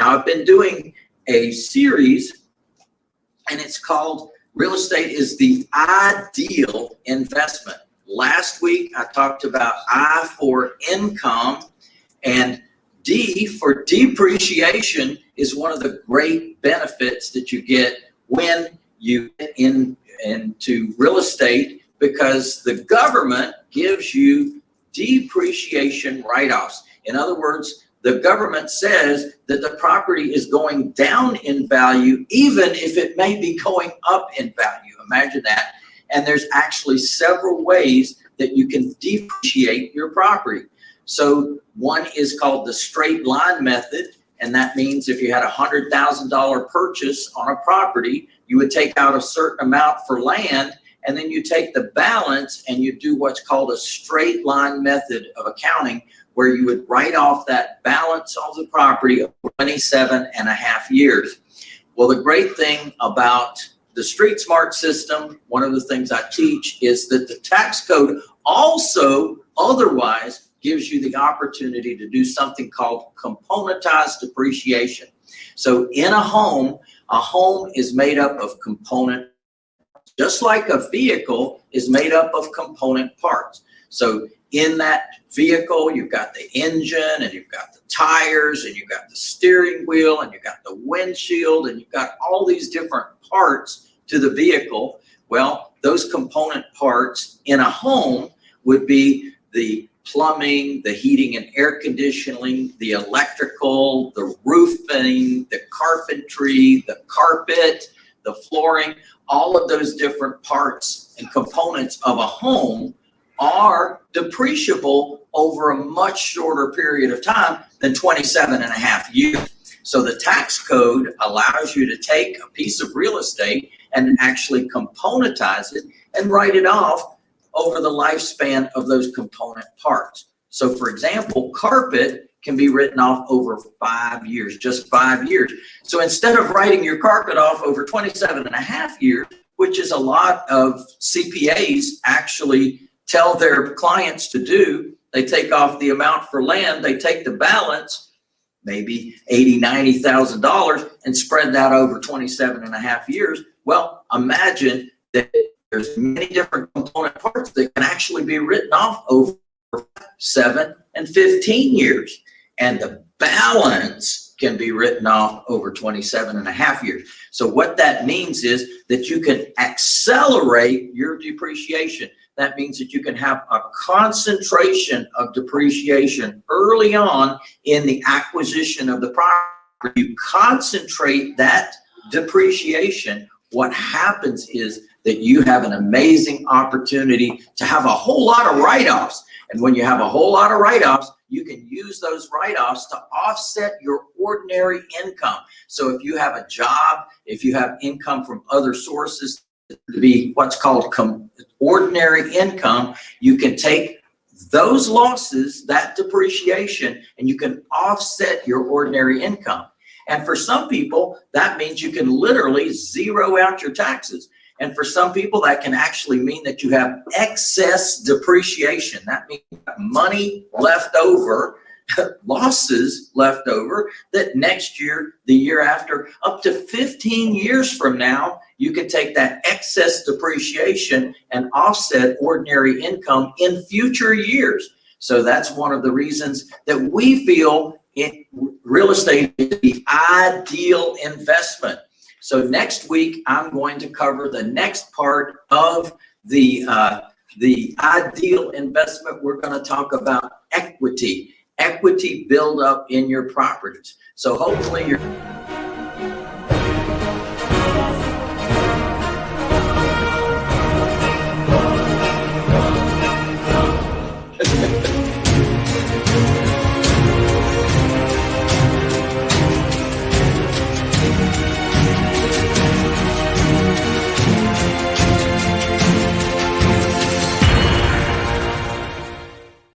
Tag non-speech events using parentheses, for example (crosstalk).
Now I've been doing a series and it's called Real Estate is the Ideal Investment. Last week I talked about I for income and D for depreciation is one of the great benefits that you get when you get in into real estate because the government gives you depreciation write-offs. In other words, the government says that the property is going down in value, even if it may be going up in value. Imagine that. And there's actually several ways that you can depreciate your property. So one is called the straight line method. And that means if you had a $100,000 purchase on a property, you would take out a certain amount for land and then you take the balance and you do what's called a straight line method of accounting where you would write off that balance of the property of 27 and a half years. Well, the great thing about the Street Smart system, one of the things I teach is that the tax code also otherwise gives you the opportunity to do something called componentized depreciation. So in a home, a home is made up of component, just like a vehicle is made up of component parts. So in that vehicle, you've got the engine and you've got the tires and you've got the steering wheel and you've got the windshield and you've got all these different parts to the vehicle. Well, those component parts in a home would be the plumbing, the heating and air conditioning, the electrical, the roofing, the carpentry, the carpet, the flooring, all of those different parts and components of a home are depreciable over a much shorter period of time than 27 and a half years. So the tax code allows you to take a piece of real estate and actually componentize it and write it off over the lifespan of those component parts. So for example, carpet can be written off over five years, just five years. So instead of writing your carpet off over 27 and a half years, which is a lot of CPAs actually tell their clients to do, they take off the amount for land, they take the balance, maybe 80, $90,000 and spread that over 27 and a half years. Well, imagine that there's many different component parts that can actually be written off over seven and 15 years. And the balance can be written off over 27 and a half years. So what that means is that you can accelerate your depreciation. That means that you can have a concentration of depreciation early on in the acquisition of the property. You concentrate that depreciation. What happens is that you have an amazing opportunity to have a whole lot of write-offs. And when you have a whole lot of write-offs, you can use those write-offs to offset your ordinary income. So if you have a job, if you have income from other sources to be what's called ordinary income, you can take those losses, that depreciation, and you can offset your ordinary income. And for some people, that means you can literally zero out your taxes. And for some people, that can actually mean that you have excess depreciation. That means money left over, (laughs) losses left over, that next year, the year after, up to 15 years from now, you can take that excess depreciation and offset ordinary income in future years. So that's one of the reasons that we feel it, real estate is the ideal investment so next week, I'm going to cover the next part of the, uh, the ideal investment. We're going to talk about equity, equity build up in your properties. So hopefully you're